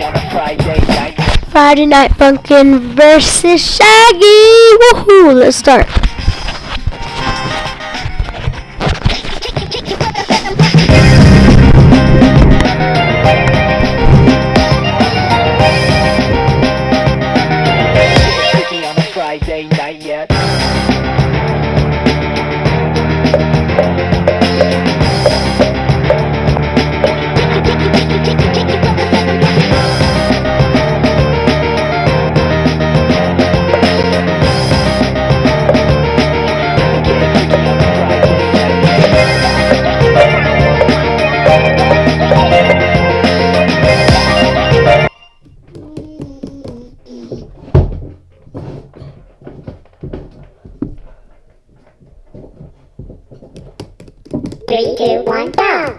Friday night. Friday Night Funkin' versus Shaggy. Woohoo! Let's start. three, two, one, go!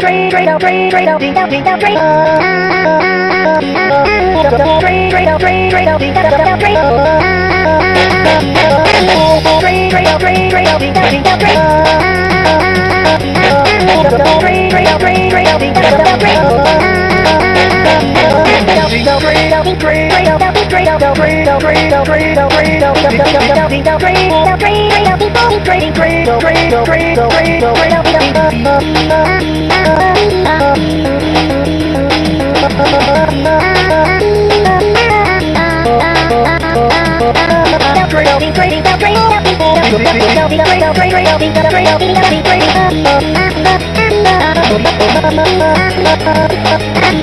Train, train, out, train, train, out, ding, out, ding, out, train. Train, train, out, train, train, out, ding, out, out, train. Train, train, out, train, train, out, ding, out, ding, out, train. Train, train, out, train, train, out, ding, out, out, train. I'm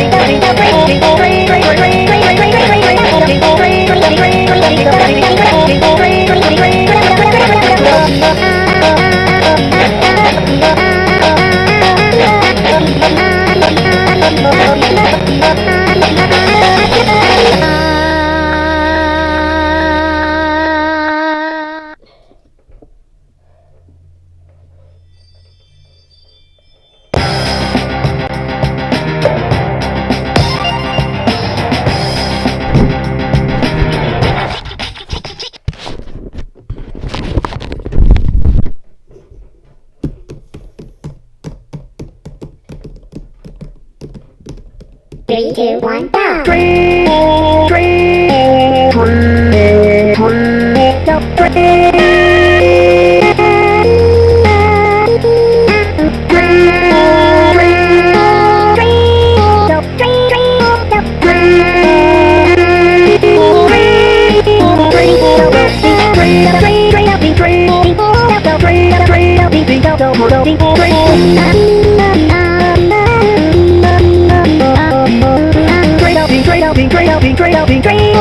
Three, two, one, go! Bye.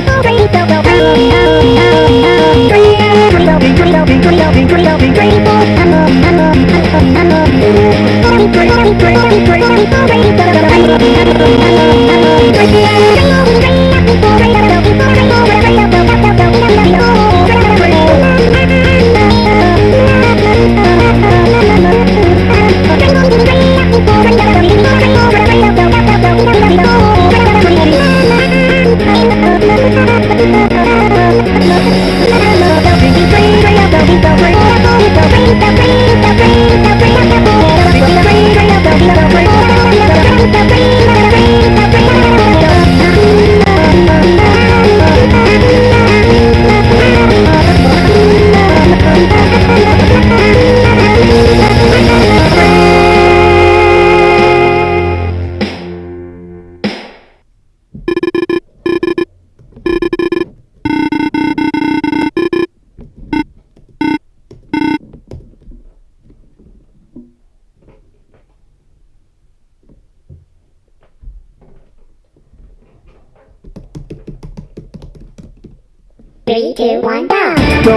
Great, great, great,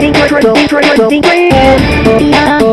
Think, think, think, think, think, think, think, think,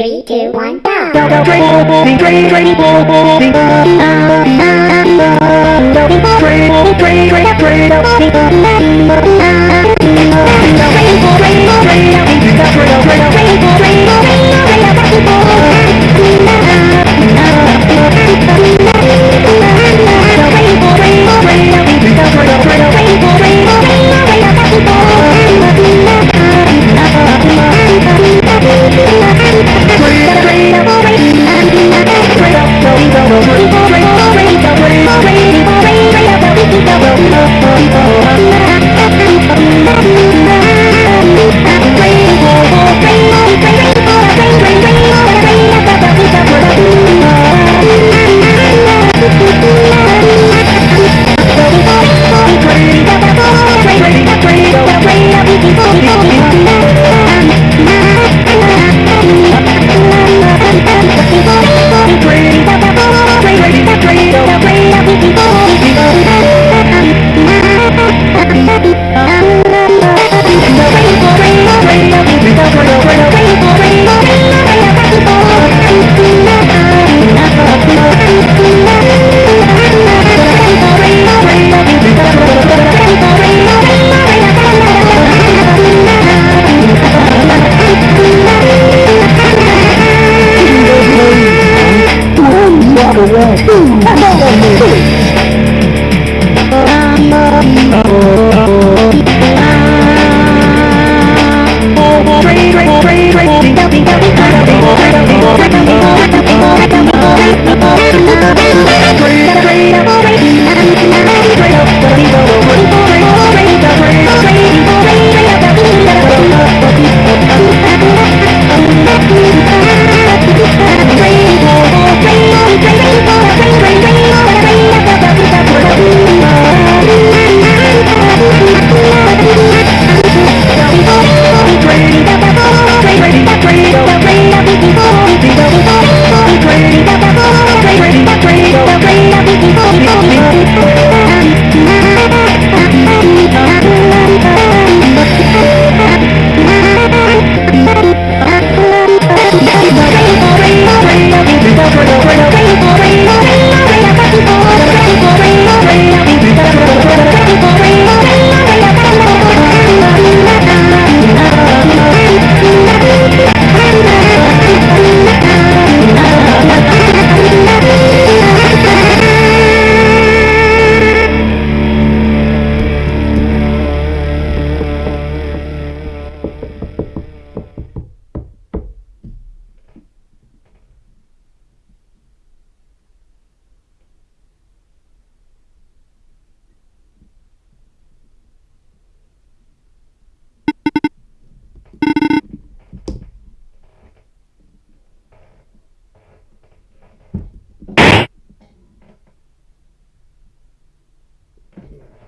Three, two, one, go!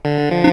Música